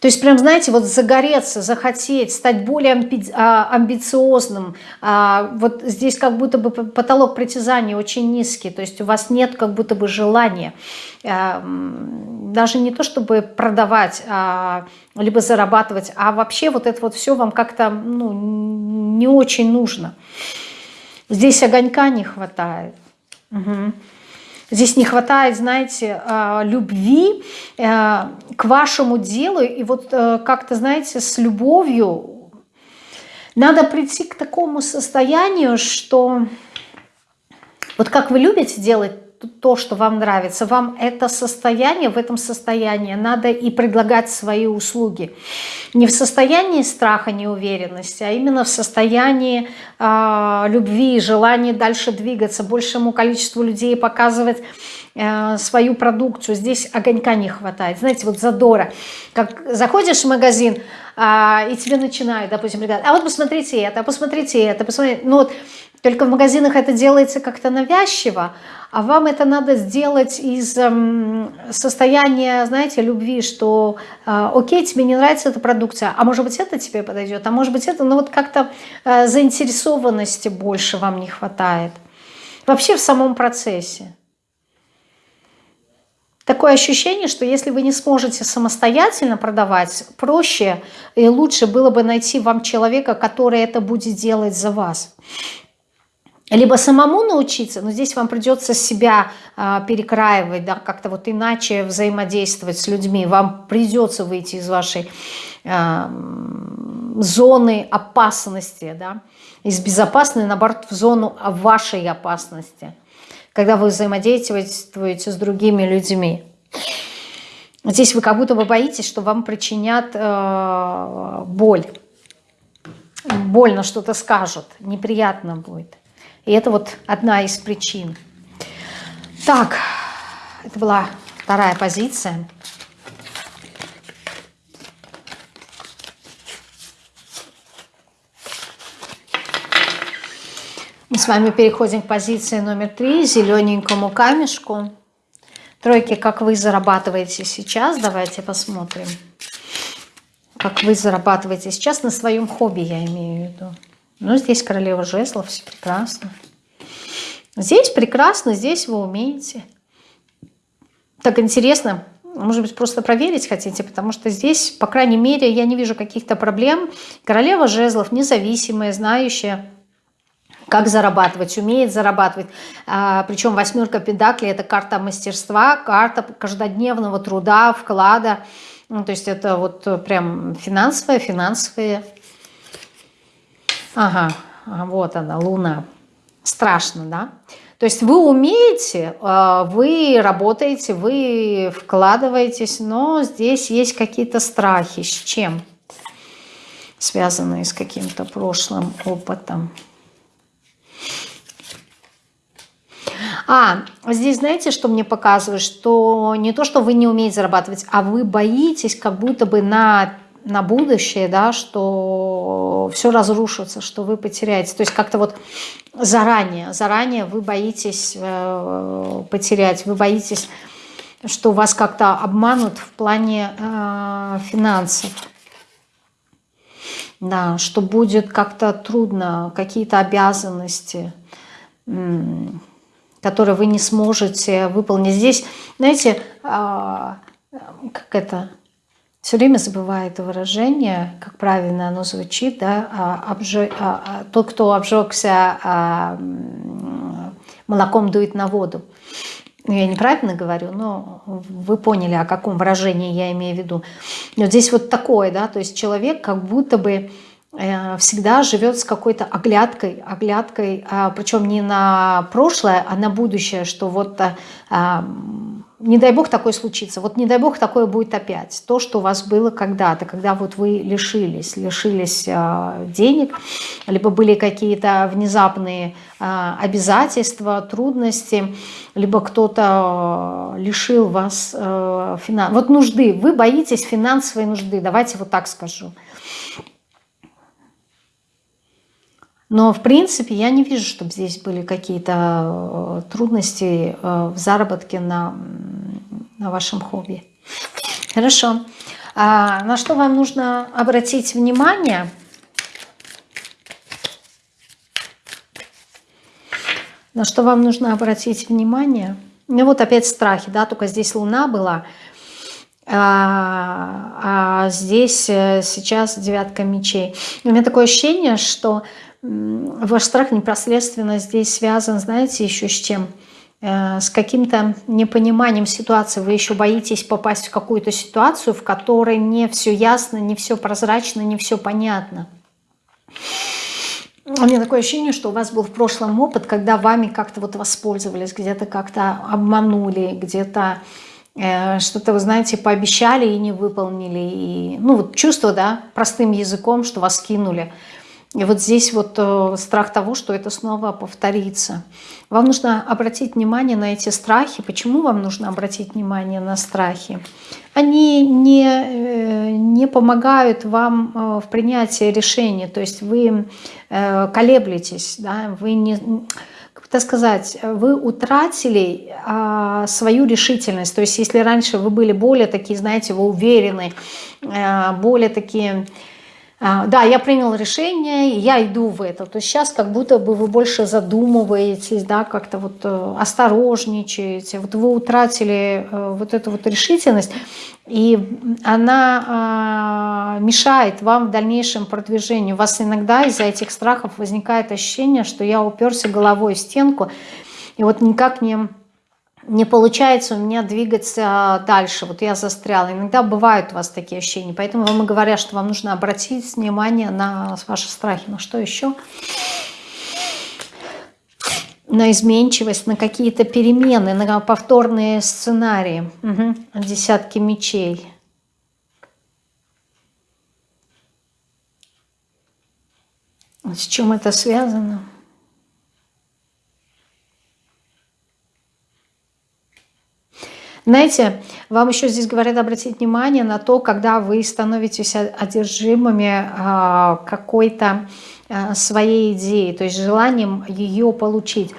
то есть прям, знаете, вот загореться, захотеть, стать более амби а, амбициозным. А, вот здесь как будто бы потолок притязания очень низкий, то есть у вас нет как будто бы желания а, даже не то чтобы продавать, либо зарабатывать, а вообще вот это вот все вам как-то ну, не очень нужно. Здесь огонька не хватает. Угу. Здесь не хватает, знаете, э, любви э, к вашему делу. И вот э, как-то, знаете, с любовью надо прийти к такому состоянию, что вот как вы любите делать то, что вам нравится, вам это состояние, в этом состоянии надо и предлагать свои услуги. Не в состоянии страха, неуверенности, а именно в состоянии э, любви, желания дальше двигаться, большему количеству людей показывать э, свою продукцию. Здесь огонька не хватает, знаете, вот задора. Как заходишь в магазин, э, и тебе начинают, допустим, ребята, а вот посмотрите это, посмотрите это, посмотрите. Ну вот, только в магазинах это делается как-то навязчиво, а вам это надо сделать из эм, состояния, знаете, любви, что э, окей, тебе не нравится эта продукция, а может быть это тебе подойдет, а может быть это, ну вот как-то э, заинтересованности больше вам не хватает. Вообще в самом процессе. Такое ощущение, что если вы не сможете самостоятельно продавать, проще и лучше было бы найти вам человека, который это будет делать за вас либо самому научиться, но здесь вам придется себя э, перекраивать, да, как-то вот иначе взаимодействовать с людьми. Вам придется выйти из вашей э, зоны опасности, да, из безопасной, наоборот, в зону вашей опасности, когда вы взаимодействуете с другими людьми. Здесь вы как будто бы боитесь, что вам причинят э, боль. Больно что-то скажут, неприятно будет. И это вот одна из причин. Так, это была вторая позиция. Мы с вами переходим к позиции номер три, зелененькому камешку. Тройки, как вы зарабатываете сейчас, давайте посмотрим. Как вы зарабатываете сейчас на своем хобби, я имею в виду. Ну, здесь королева жезлов, все прекрасно. Здесь прекрасно, здесь вы умеете. Так интересно, может быть, просто проверить хотите, потому что здесь, по крайней мере, я не вижу каких-то проблем. Королева жезлов, независимая, знающая, как зарабатывать, умеет зарабатывать. А, причем восьмерка педаклей – это карта мастерства, карта каждодневного труда, вклада. Ну, то есть это вот прям финансовые, финансовые Ага, вот она, Луна. Страшно, да? То есть вы умеете, а, вы работаете, вы вкладываетесь, но здесь есть какие-то страхи. С чем? Связанные с каким-то прошлым опытом. А, здесь знаете, что мне показывает? Что не то, что вы не умеете зарабатывать, а вы боитесь как будто бы на на будущее, да, что все разрушится, что вы потеряете. То есть как-то вот заранее, заранее вы боитесь э, потерять, вы боитесь, что вас как-то обманут в плане э, финансов. Да, что будет как-то трудно, какие-то обязанности, которые вы не сможете выполнить. Здесь, знаете, э, как это все время забываю это выражение, как правильно оно звучит, да, а, обжег, а, а, тот, кто обжегся а, молоком дует на воду. Ну, я неправильно говорю, но вы поняли, о каком выражении я имею в виду. Вот здесь вот такое, да, то есть человек как будто бы э, всегда живет с какой-то оглядкой, оглядкой, причем не на прошлое, а на будущее, что вот не дай бог такое случится, вот не дай бог такое будет опять. То, что у вас было когда-то, когда вот вы лишились, лишились э, денег, либо были какие-то внезапные э, обязательства, трудности, либо кто-то э, лишил вас э, финанс... Вот нужды, вы боитесь финансовой нужды, давайте вот так скажу. Но, в принципе, я не вижу, чтобы здесь были какие-то э, трудности э, в заработке на, на вашем хобби. Хорошо. А на что вам нужно обратить внимание? На что вам нужно обратить внимание? Ну вот опять страхи, да, только здесь Луна была, а, а здесь э, сейчас девятка мечей. У меня такое ощущение, что ваш страх непосредственно здесь связан, знаете, еще с чем? э, с каким-то непониманием ситуации, вы еще боитесь попасть в какую-то ситуацию, в которой не все ясно, не все прозрачно, не все понятно. У меня такое ощущение, что у вас был в прошлом опыт, когда вами как-то вот воспользовались, где-то как-то обманули, где-то э, что-то, вы знаете, пообещали и не выполнили. И, ну вот чувство, да, простым языком, что вас кинули. И вот здесь вот э, страх того, что это снова повторится. Вам нужно обратить внимание на эти страхи. Почему вам нужно обратить внимание на страхи? Они не, э, не помогают вам э, в принятии решения. То есть вы колеблетесь, да? вы не как это сказать, вы утратили а, свою решительность. То есть если раньше вы были более такие, знаете, вы уверены, а, более такие да, я принял решение, я иду в это. То есть сейчас как будто бы вы больше задумываетесь, да, как-то вот э, осторожничаете. Вот вы утратили э, вот эту вот решительность, и она а, мешает вам в дальнейшем продвижению. У вас иногда из-за этих страхов возникает ощущение, что я уперся головой в стенку, и вот никак не не получается у меня двигаться дальше, вот я застряла. Иногда бывают у вас такие ощущения, поэтому вам и говорят, что вам нужно обратить внимание на ваши страхи. На что еще? На изменчивость, на какие-то перемены, на повторные сценарии. Угу. Десятки мечей. С чем это связано? Знаете, вам еще здесь говорят обратить внимание на то, когда вы становитесь одержимыми а, какой-то а, своей идеей, то есть желанием ее получить.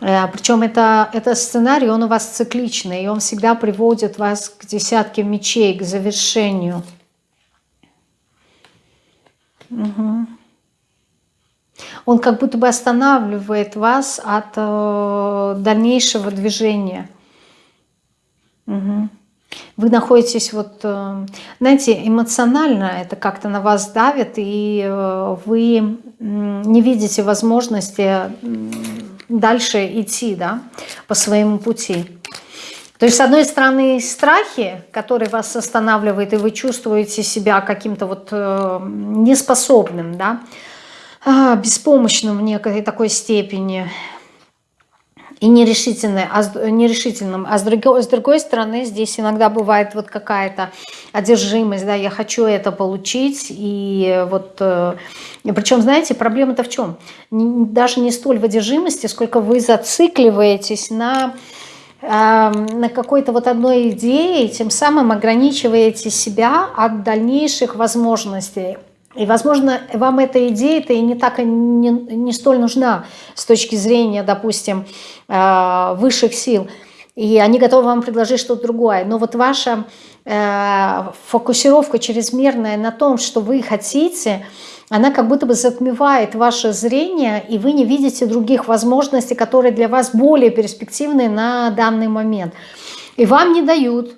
Э, Причем это, это сценарий, он у вас цикличный, и он всегда приводит вас к десятке мечей, к завершению. Угу. Он как будто бы останавливает вас от э, дальнейшего движения. Угу. Вы находитесь вот, э, знаете, эмоционально это как-то на вас давит, и э, вы не видите возможности дальше идти да, по своему пути. То есть, с одной стороны, страхи, которые вас останавливают, и вы чувствуете себя каким-то вот э, неспособным, да, а, беспомощным в некой такой степени и нерешительным, а, нерешительным. А с другой, с другой стороны, здесь иногда бывает вот какая-то одержимость, да, я хочу это получить, и вот, э, причем, знаете, проблема-то в чем? Даже не столь в одержимости, сколько вы зацикливаетесь на на какой-то вот одной идее, тем самым ограничиваете себя от дальнейших возможностей. И, возможно, вам эта идея-то и не так не, не столь нужна с точки зрения, допустим, э, высших сил. И они готовы вам предложить что-то другое. Но вот ваша э, фокусировка чрезмерная на том, что вы хотите, она как будто бы затмевает ваше зрение, и вы не видите других возможностей, которые для вас более перспективны на данный момент. И вам не дают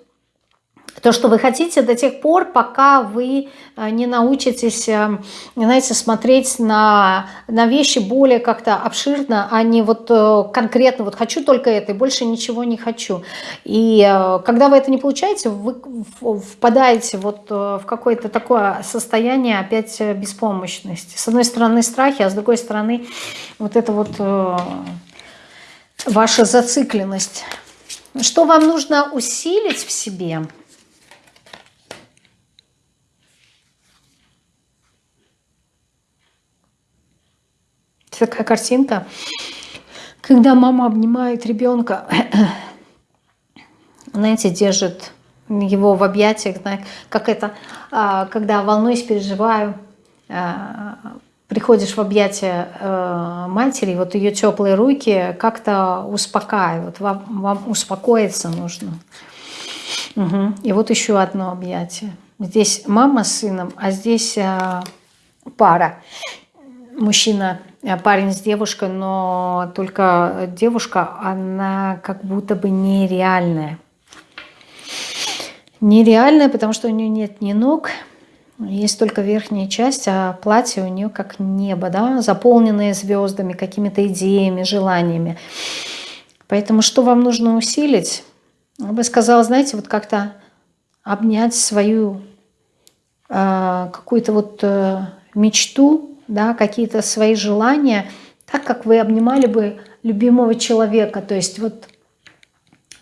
то, что вы хотите до тех пор, пока вы э, не научитесь, э, знаете, смотреть на, на вещи более как-то обширно, а не вот э, конкретно, вот хочу только это и больше ничего не хочу. И когда вы это не получаете, вы впадаете вот в какое-то такое состояние опять беспомощности. С одной стороны страхи, а с другой стороны вот это вот ваша зацикленность. Что вам нужно усилить в себе – такая картинка, когда мама обнимает ребенка, [clears throat] знаете, держит его в объятиях, как это, а, когда волнуюсь, переживаю, а, приходишь в объятия э, матери, вот ее теплые руки как-то успокаивают, вам, вам успокоиться нужно. Угу. И вот еще одно объятие. Здесь мама с сыном, а здесь э, пара. Мужчина парень с девушкой, но только девушка, она как будто бы нереальная. Нереальная, потому что у нее нет ни ног, есть только верхняя часть, а платье у нее как небо, да, заполненное звездами, какими-то идеями, желаниями. Поэтому что вам нужно усилить? Я бы сказала, знаете, вот как-то обнять свою э, какую-то вот э, мечту, да, какие-то свои желания, так как вы обнимали бы любимого человека, то есть вот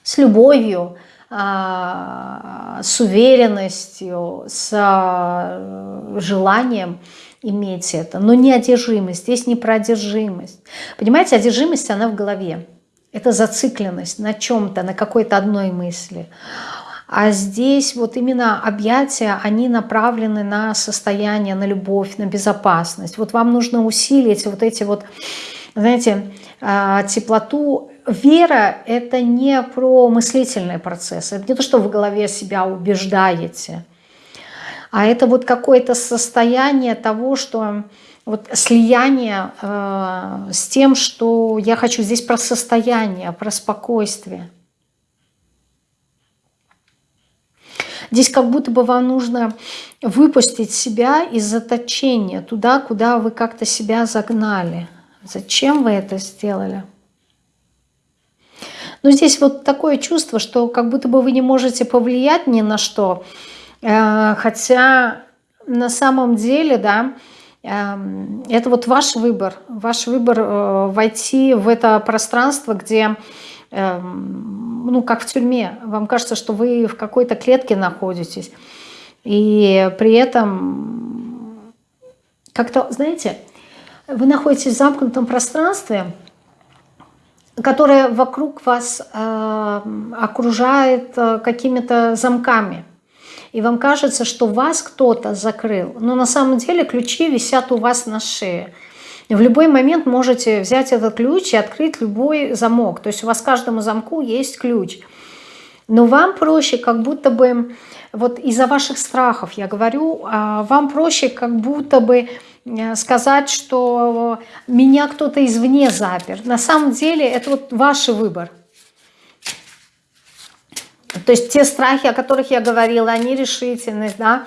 с любовью, э, с уверенностью, с э, желанием иметь это, но не одержимость, здесь не про одержимость. Понимаете, одержимость, она в голове. Это зацикленность на чем-то, на какой-то одной мысли. А здесь вот именно объятия, они направлены на состояние, на любовь, на безопасность. Вот вам нужно усилить вот эти вот, знаете, а, теплоту. Вера – это не про мыслительный процесс, это не то, что в голове себя убеждаете, а это вот какое-то состояние того, что вот слияние э, с тем, что я хочу здесь про состояние, про спокойствие. Здесь как будто бы вам нужно выпустить себя из заточения туда, куда вы как-то себя загнали. Зачем вы это сделали? Но здесь вот такое чувство, что как будто бы вы не можете повлиять ни на что, э, хотя на самом деле, да, Эм, это вот ваш выбор, ваш выбор э, войти в это пространство, где, ну, как в тюрьме, вам кажется, что вы в какой-то клетке находитесь, и при этом как-то, знаете, вы находитесь в замкнутом пространстве, которое вокруг вас э, окружает э, какими-то замками – и вам кажется, что вас кто-то закрыл. Но на самом деле ключи висят у вас на шее. В любой момент можете взять этот ключ и открыть любой замок. То есть у вас каждому замку есть ключ. Но вам проще как будто бы, вот из-за ваших страхов я говорю, а, вам проще как будто бы э, сказать, что меня кто-то извне запер. На самом деле это вот ваш выбор. То есть те страхи, о которых я говорила, они решительность, да,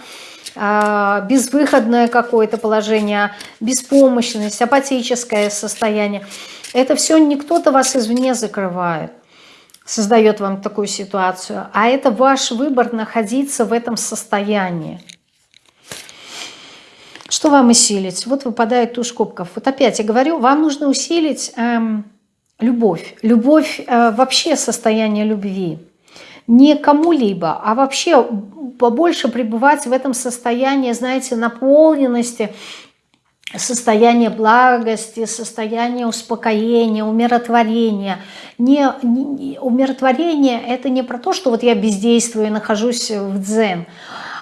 безвыходное какое-то положение, беспомощность, апатическое состояние. Это все не кто-то вас извне закрывает, создает вам такую ситуацию, а это ваш выбор находиться в этом состоянии. Что вам усилить? Вот выпадает туз кубков. Вот опять я говорю, вам нужно усилить эм, любовь. Любовь, э, вообще состояние любви не кому-либо, а вообще побольше пребывать в этом состоянии, знаете, наполненности, состояние благости, состояние успокоения, умиротворения. Не, не, умиротворение – это не про то, что вот я бездействую и нахожусь в дзен,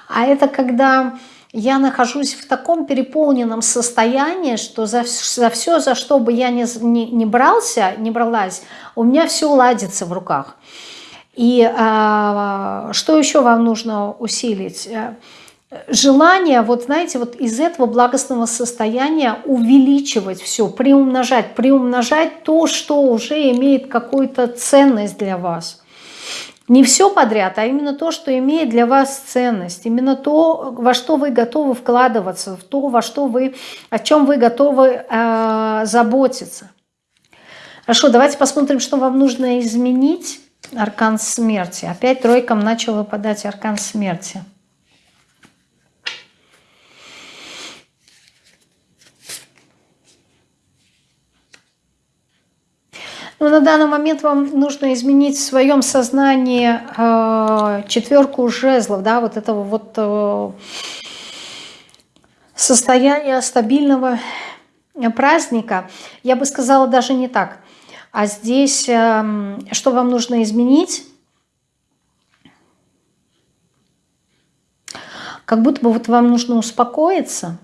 а это когда я нахожусь в таком переполненном состоянии, что за, за все, за что бы я не, не, не брался, не бралась, у меня все ладится в руках. И а, что еще вам нужно усилить? Э, желание, вот знаете, вот из этого благостного состояния увеличивать все, приумножать, приумножать то, что уже имеет какую-то ценность для вас. Не все подряд, а именно то, что имеет для вас ценность. Именно то, во что вы готовы вкладываться, в то, во что вы, о чем вы готовы э, заботиться. Хорошо, давайте посмотрим, что вам нужно изменить Аркан смерти. Опять тройкам начал выпадать аркан смерти. Но на данный момент вам нужно изменить в своем сознании э, четверку жезлов, да, вот этого вот э, состояния стабильного праздника. Я бы сказала даже не так. А здесь эм, что вам нужно изменить? Как будто бы вот вам нужно успокоиться.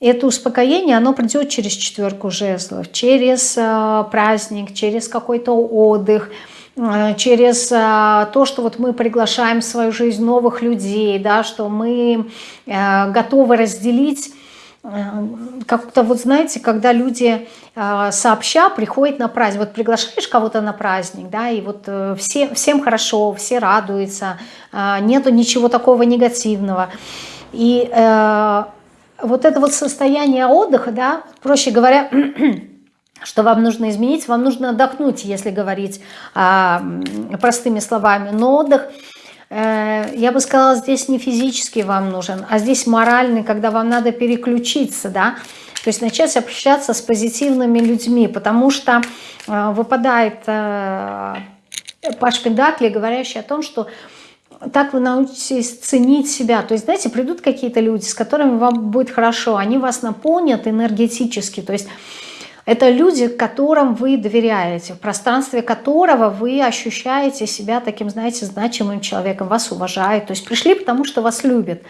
И это успокоение, оно придет через четверку жезлов, через э, праздник, через какой-то отдых, э, через э, то, что вот мы приглашаем в свою жизнь новых людей, да, что мы готовы разделить как-то вот знаете, когда люди э, сообща приходят на праздник, вот приглашаешь кого-то на праздник, да, и вот э, все, всем хорошо, все радуются, э, нету ничего такого негативного. И э, вот это вот состояние отдыха, да, проще говоря, [clears throat] что вам нужно изменить, вам нужно отдохнуть, если говорить а, простыми словами. Но отдых, э, я бы сказала, здесь не физически вам нужен, а здесь моральный, когда вам надо переключиться, да, то есть начать общаться с позитивными людьми, потому что э, выпадает э, Паш Пендакли, говорящий о том, что так вы научитесь ценить себя. То есть, знаете, придут какие-то люди, с которыми вам будет хорошо, они вас наполнят энергетически, то есть это люди, которым вы доверяете, в пространстве которого вы ощущаете себя таким, знаете, значимым человеком, вас уважают. То есть пришли, потому что вас любят.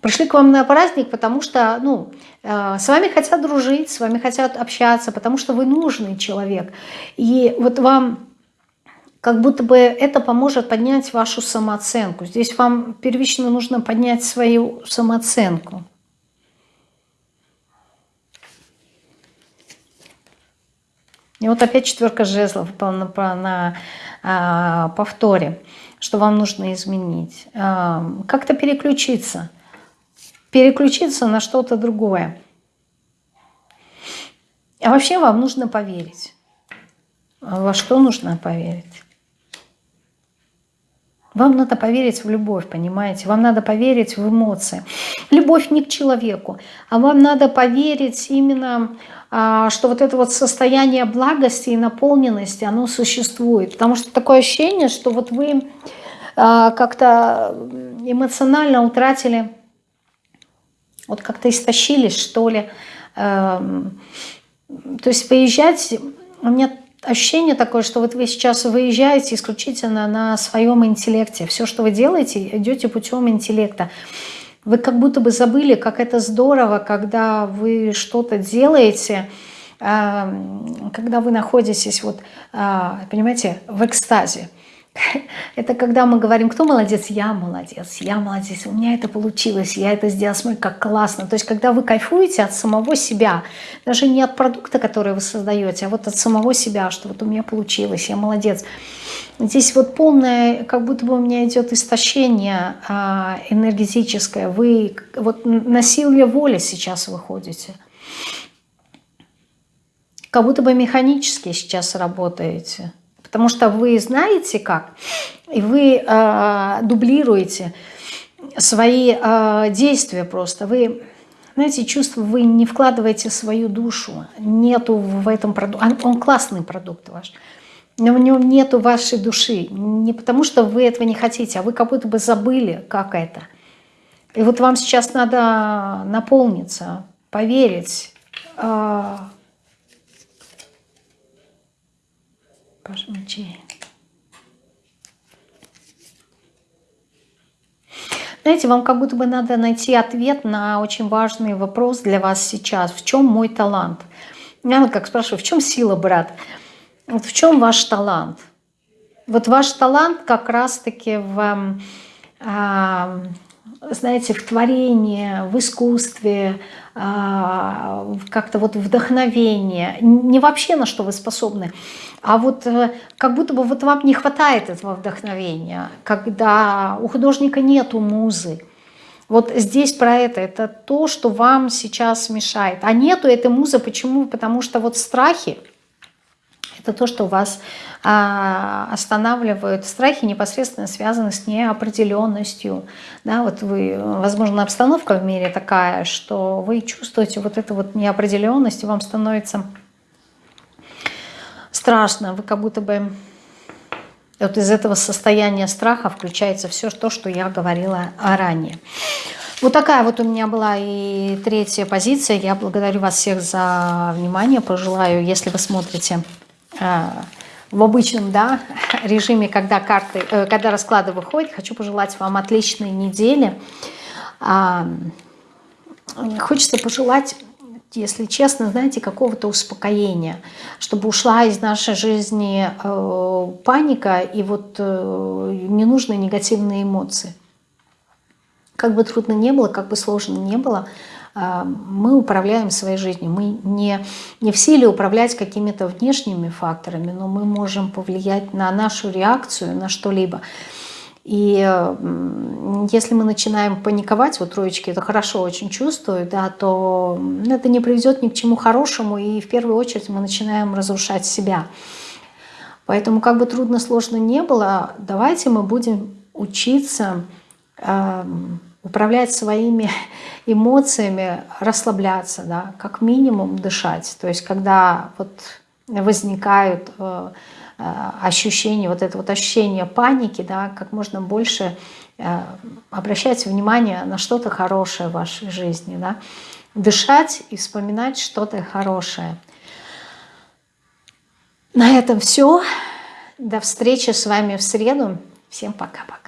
Пришли к вам на праздник, потому что ну, э, с вами хотят дружить, с вами хотят общаться, потому что вы нужный человек. И вот вам как будто бы это поможет поднять вашу самооценку. Здесь вам первично нужно поднять свою самооценку. И вот опять четверка жезлов на, на, на а, повторе, что вам нужно изменить. А, Как-то переключиться. Переключиться на что-то другое. А вообще вам нужно поверить. Во что нужно поверить? Вам надо поверить в любовь, понимаете? Вам надо поверить в эмоции. Любовь не к человеку, а вам надо поверить именно а, что вот это вот состояние благости и наполненности, оно существует. Потому что такое ощущение, что вот вы а, как-то эмоционально утратили, вот как-то истощились, что ли. Эм, то есть выезжать, у меня ощущение такое, что вот вы сейчас выезжаете исключительно на своем интеллекте. Все, что вы делаете, идете путем интеллекта. Вы как будто бы забыли, как это здорово, когда вы что-то делаете, а, когда вы находитесь, вот, а, понимаете, в экстазе. [laughs] Это когда мы говорим, кто молодец? Я молодец, я молодец, у меня это получилось, я это сделал, смотри, как классно. То есть, когда вы кайфуете от самого себя, даже не от продукта, который вы создаете, а вот от самого себя, что вот у меня получилось, я молодец. Здесь вот полное, как будто бы у меня идет истощение а, энергетическое. Вы вот на силе воли сейчас выходите. Как будто бы механически сейчас работаете потому что вы знаете как, и вы э, дублируете свои э, действия просто. Вы, знаете, чувство, вы не вкладываете свою душу, нету в этом продукте, он, он классный продукт ваш, но в нем нету вашей души, не потому что вы этого не хотите, а вы как будто бы забыли, как это. И вот вам сейчас надо наполниться, поверить, э, Паш мечей. Знаете, вам как будто бы надо найти ответ на очень важный вопрос для вас сейчас. В чем мой талант? Я как спрашиваю, в чем сила, брат? Вот в чем ваш талант? Вот ваш талант как раз-таки в, э, знаете, в творении, в искусстве, э, как-то вот вдохновение. Не вообще на что вы способны, а вот э, как будто бы вот вам не хватает этого вдохновения, когда у художника нету музы. Вот здесь про это, это то, что вам сейчас мешает. А нету этой музы, почему? Потому что вот страхи, это то, что вас а, останавливают. Страхи непосредственно связаны с неопределенностью. Да, вот вы, возможно, обстановка в мире такая, что вы чувствуете вот эту вот неопределенность, и вам становится страшно, вы как будто бы... Вот из этого состояния страха включается все то, что я говорила ранее. Вот такая вот у меня была и третья позиция. Я благодарю вас всех за внимание. Пожелаю, если вы смотрите в обычном да, [laughs] режиме, когда, карты, э, когда расклады выходят, хочу пожелать вам отличной недели. Э, хочется пожелать если честно, знаете, какого-то успокоения, чтобы ушла из нашей жизни э, паника и вот э, ненужные негативные эмоции. Как бы трудно не было, как бы сложно не было, мы управляем своей жизнью. Мы не, не в силе управлять какими-то внешними факторами, но мы можем повлиять на нашу реакцию на что-либо. И если мы начинаем паниковать, вот троечки это хорошо очень чувствуют, да, то это не приведет ни к чему хорошему, и в первую очередь мы начинаем разрушать себя. Поэтому как бы трудно, сложно не было, давайте мы будем учиться э, управлять своими [laughs] эмоциями, расслабляться, да, как минимум дышать. То есть когда вот возникают э, э, ощущения, вот это вот ощущение паники, да, как можно больше э, обращать внимание на что-то хорошее в вашей жизни, да, дышать и вспоминать что-то хорошее. На этом все. До встречи с вами в среду. Всем пока-пока.